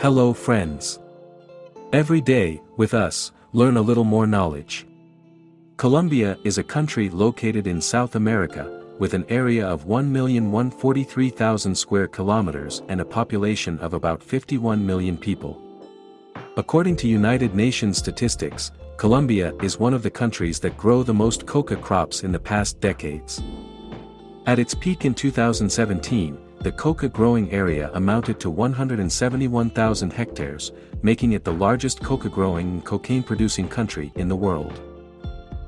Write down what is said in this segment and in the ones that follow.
Hello friends. Every day, with us, learn a little more knowledge. Colombia is a country located in South America, with an area of 1,143,000 square kilometers and a population of about 51 million people. According to United Nations statistics, Colombia is one of the countries that grow the most coca crops in the past decades. At its peak in 2017, the coca growing area amounted to 171,000 hectares, making it the largest coca growing and cocaine producing country in the world.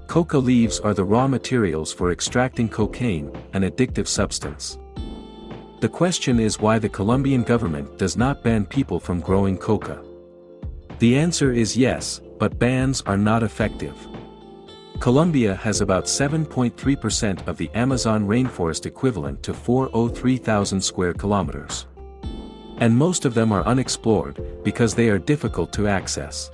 Coca leaves are the raw materials for extracting cocaine, an addictive substance. The question is why the Colombian government does not ban people from growing coca. The answer is yes, but bans are not effective. Colombia has about 7.3% of the Amazon rainforest equivalent to 403,000 square kilometers. And most of them are unexplored, because they are difficult to access.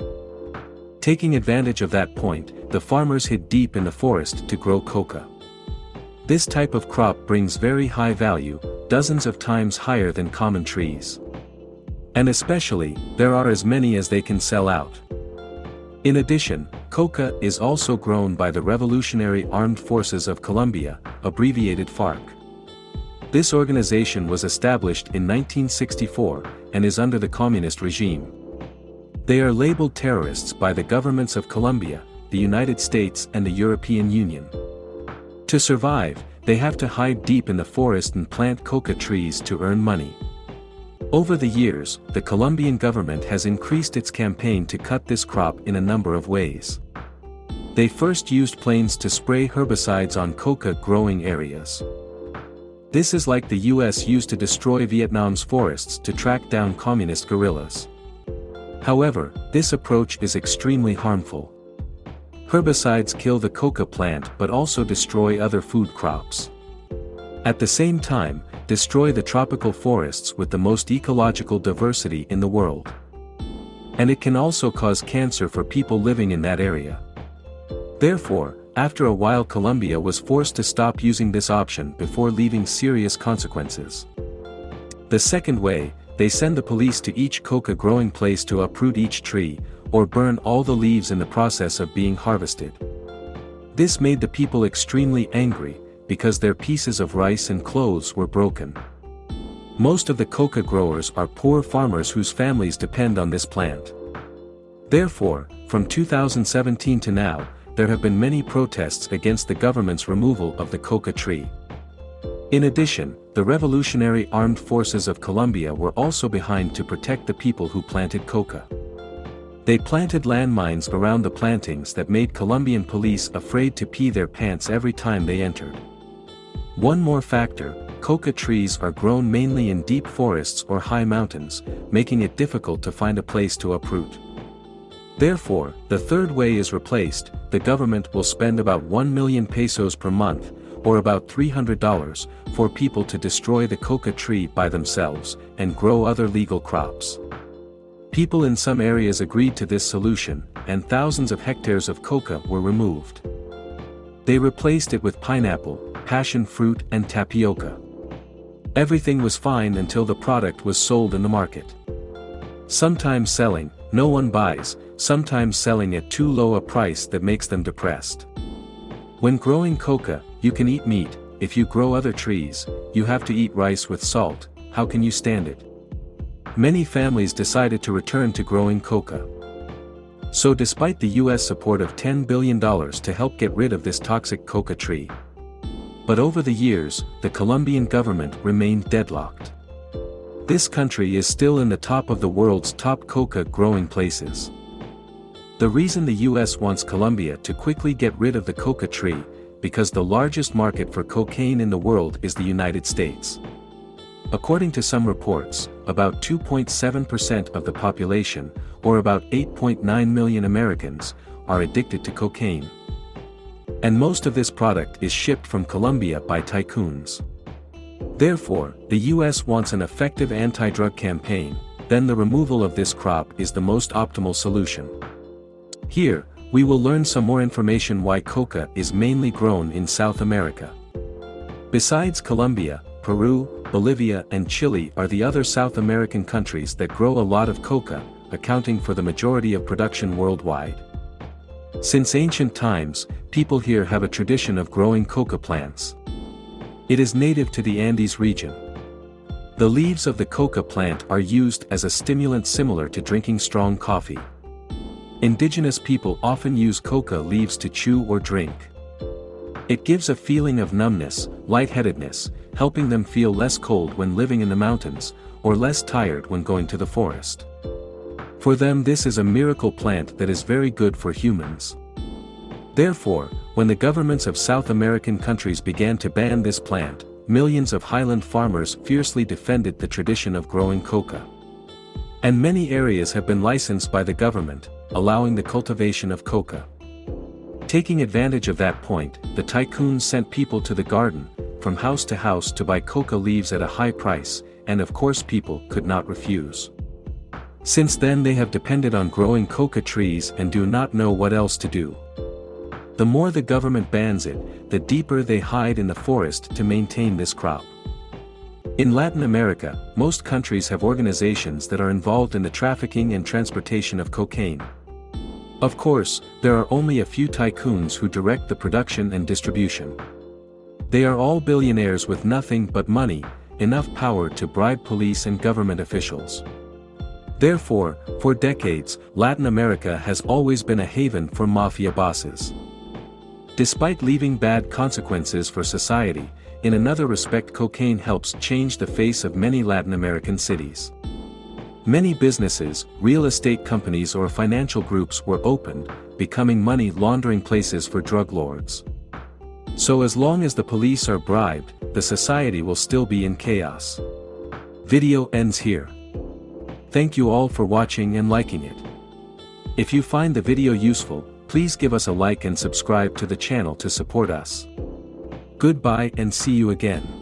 Taking advantage of that point, the farmers hid deep in the forest to grow coca. This type of crop brings very high value, dozens of times higher than common trees. And especially, there are as many as they can sell out. In addition, coca is also grown by the Revolutionary Armed Forces of Colombia, abbreviated FARC. This organization was established in 1964, and is under the communist regime. They are labeled terrorists by the governments of Colombia, the United States and the European Union. To survive, they have to hide deep in the forest and plant coca trees to earn money. Over the years, the Colombian government has increased its campaign to cut this crop in a number of ways. They first used planes to spray herbicides on coca growing areas. This is like the US used to destroy Vietnam's forests to track down communist guerrillas. However, this approach is extremely harmful. Herbicides kill the coca plant but also destroy other food crops. At the same time, destroy the tropical forests with the most ecological diversity in the world. And it can also cause cancer for people living in that area. Therefore, after a while Colombia was forced to stop using this option before leaving serious consequences. The second way, they send the police to each coca growing place to uproot each tree, or burn all the leaves in the process of being harvested. This made the people extremely angry, because their pieces of rice and clothes were broken. Most of the coca growers are poor farmers whose families depend on this plant. Therefore, from 2017 to now, there have been many protests against the government's removal of the coca tree. In addition, the Revolutionary Armed Forces of Colombia were also behind to protect the people who planted coca. They planted landmines around the plantings that made Colombian police afraid to pee their pants every time they entered. One more factor, coca trees are grown mainly in deep forests or high mountains, making it difficult to find a place to uproot. Therefore, the third way is replaced, the government will spend about 1 million pesos per month, or about $300, for people to destroy the coca tree by themselves, and grow other legal crops. People in some areas agreed to this solution, and thousands of hectares of coca were removed. They replaced it with pineapple, passion fruit and tapioca. Everything was fine until the product was sold in the market. Sometimes selling, no one buys, sometimes selling at too low a price that makes them depressed. When growing coca, you can eat meat, if you grow other trees, you have to eat rice with salt, how can you stand it? Many families decided to return to growing coca. So despite the US support of $10 billion to help get rid of this toxic coca tree, but over the years, the Colombian government remained deadlocked. This country is still in the top of the world's top coca growing places. The reason the US wants Colombia to quickly get rid of the coca tree, because the largest market for cocaine in the world is the United States. According to some reports, about 2.7% of the population, or about 8.9 million Americans, are addicted to cocaine. And most of this product is shipped from Colombia by tycoons. Therefore, the US wants an effective anti-drug campaign, then the removal of this crop is the most optimal solution. Here, we will learn some more information why coca is mainly grown in South America. Besides Colombia, Peru, Bolivia and Chile are the other South American countries that grow a lot of coca, accounting for the majority of production worldwide. Since ancient times, people here have a tradition of growing coca plants. It is native to the Andes region. The leaves of the coca plant are used as a stimulant similar to drinking strong coffee. Indigenous people often use coca leaves to chew or drink. It gives a feeling of numbness, lightheadedness, helping them feel less cold when living in the mountains, or less tired when going to the forest. For them this is a miracle plant that is very good for humans. Therefore, when the governments of South American countries began to ban this plant, millions of highland farmers fiercely defended the tradition of growing coca. And many areas have been licensed by the government, allowing the cultivation of coca. Taking advantage of that point, the tycoons sent people to the garden, from house to house to buy coca leaves at a high price, and of course people could not refuse. Since then they have depended on growing coca trees and do not know what else to do. The more the government bans it, the deeper they hide in the forest to maintain this crop. In Latin America, most countries have organizations that are involved in the trafficking and transportation of cocaine. Of course, there are only a few tycoons who direct the production and distribution. They are all billionaires with nothing but money, enough power to bribe police and government officials. Therefore, for decades, Latin America has always been a haven for mafia bosses. Despite leaving bad consequences for society, in another respect cocaine helps change the face of many Latin American cities. Many businesses, real estate companies or financial groups were opened, becoming money laundering places for drug lords. So as long as the police are bribed, the society will still be in chaos. Video ends here. Thank you all for watching and liking it. If you find the video useful, please give us a like and subscribe to the channel to support us. Goodbye and see you again.